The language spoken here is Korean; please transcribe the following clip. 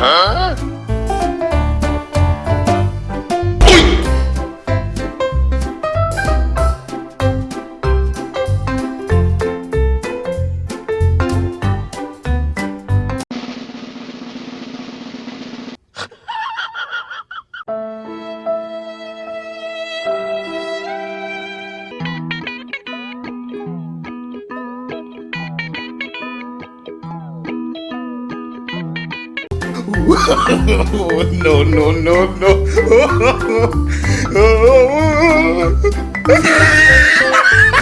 어? no, no, no, no.